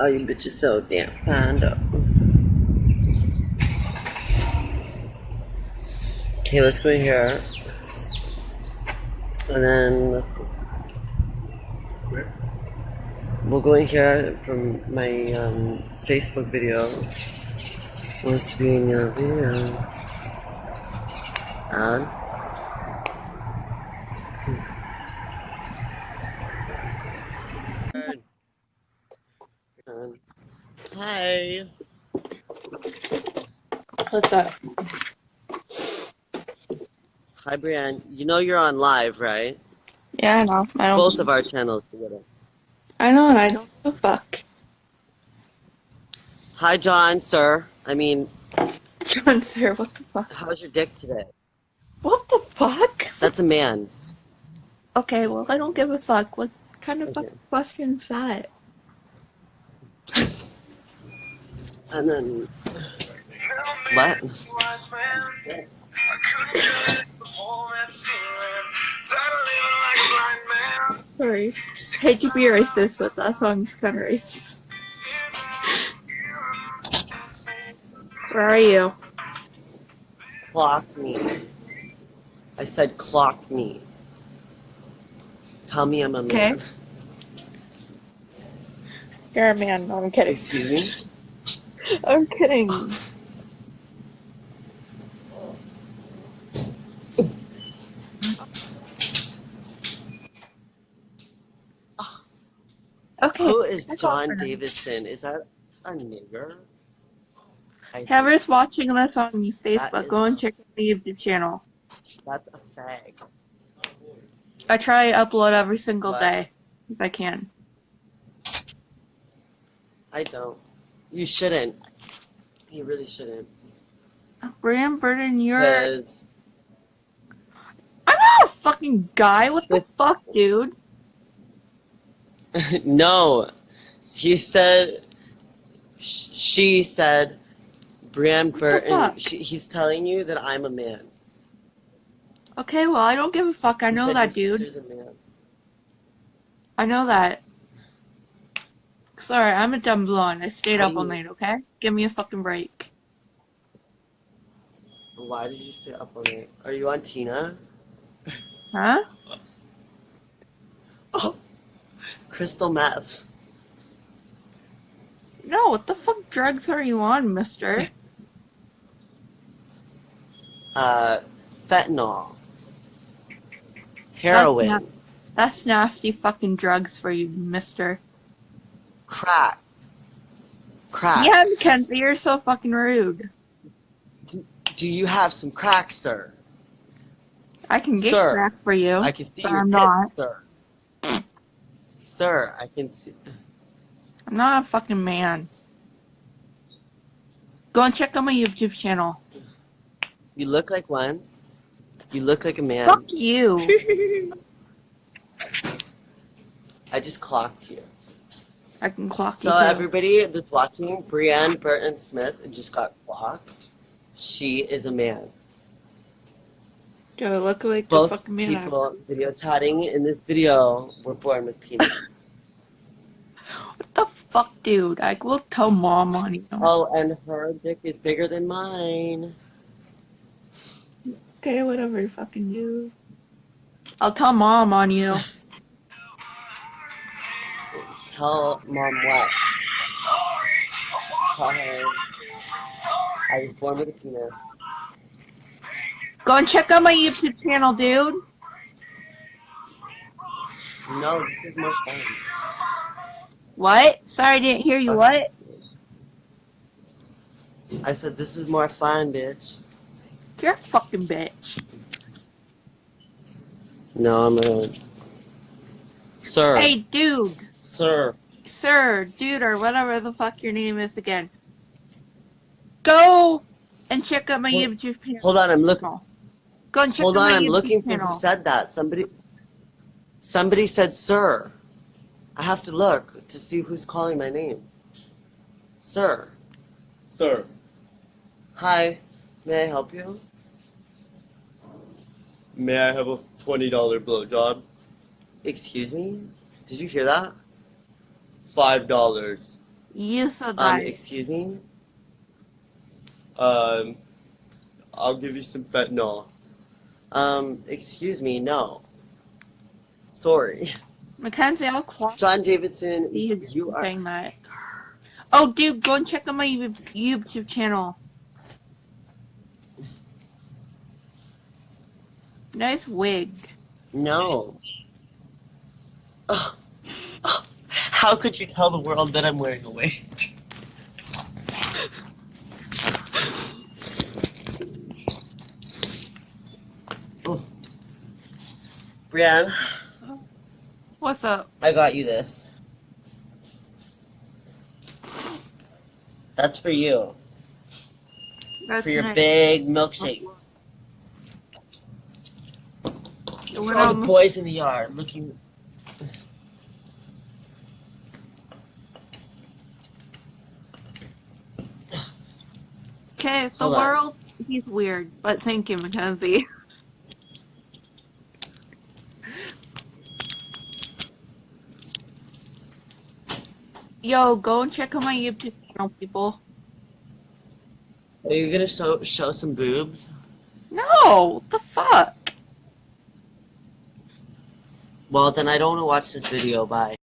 Oh, you bitch is so damn kind up. Okay, let's go here. And then we'll go in here from my um, Facebook video. Wants to be in your video. And Um, Hi. What's up? Hi, Brienne. You know you're on live, right? Yeah, I know. I don't. Both of our channels together. I know, and I don't give a fuck. Hi, John, sir. I mean, John, sir, what the fuck? how's your dick today? What the fuck? That's a man. Okay, well, I don't give a fuck. What kind of Okay. fucking question is that? And then, what? Sorry. Hate to be racist, but that song's kind of racist. Where are you? Clock me. I said clock me. Tell me I'm a man. Okay. You're a man. No, I'm kidding. Excuse me? I'm kidding. Is John. Davidson? Is that a nigger? I think Whoever's watching this on Facebook, go and check out the YouTube channel. That's a fag. I try to upload every single What? day if I can. I don't. You shouldn't. You really shouldn't. Bram Burton, you're. Because I'm not a fucking guy. What the fuck, dude? no, he said. sh- She said. Brian Burton. She, he's telling you that I'm a man. Okay, well, I don't give a fuck. I He know that, dude. I know that. Sorry, I'm a dumb blonde. I stayed up all night, okay? Give me a fucking break. Why did you stay up all night? Are you on Tina? Huh? Oh, crystal meth. No, what the fuck drugs are you on, mister? Uh, fentanyl. Heroin. That's, na- that's nasty fucking drugs for you, mister. Crack. Crack. Yeah, Mackenzie, you're so fucking rude. Do you have some crack, sir? I can get Sir, crack for you. I can see your I'm not. sir. Sir, I can see. I'm not a fucking man. Go and check out my YouTube channel. You look like one. You look like a man. Fuck you. I just clocked you. I can clock So you. So everybody that's watching, Brienne Burton Smith just got clocked. She is a man. Do I look like Both the fucking man? People video chatting in this video were born with penis. What the fuck, dude? I will tell mom on you. oh, and her dick is bigger than mine. Okay, whatever you fucking do. I'll tell mom on you. Tell mom what? Tell her I was born with a penis. Go and check out my YouTube channel, dude. No, this is more fun. What? Sorry, I didn't hear you. What? I said this is my sign, bitch. You're a fucking bitch. No, I'm a sir. Hey, dude. Sir. Sir, dude, or whatever the fuck your name is again. Go and check out my Hold- YouTube channel. Hold on, I'm looking. Go and check Hold on, my I'm YouTube looking for who said that. Somebody. Somebody said, "Sir." I have to look to see who's calling my name. Sir. Sir, Hi. May I help you? may I have a $20 blowjob? Excuse me. Did you hear that? $5. You said Um, that. excuse me? Um, I'll give you some fentanyl. Um, excuse me, no. Sorry. Mackenzie, I'll clock John Davidson, you you are. saying that. Oh, dude, go and check out my YouTube channel. Nice wig. No. Ugh. Ugh. How could you tell the world that I'm wearing a wig? Oh. Brianne, What's up? I got you this. That's for you. That's for your nice. big milkshake. For all the boys in the yard looking. Okay, the Hold on. world, he's weird, but thank you, Mackenzie. Yo, go and check out my YouTube channel, people. Are you gonna show show some boobs? No, what the fuck? Well, then I don't want to watch this video. Bye.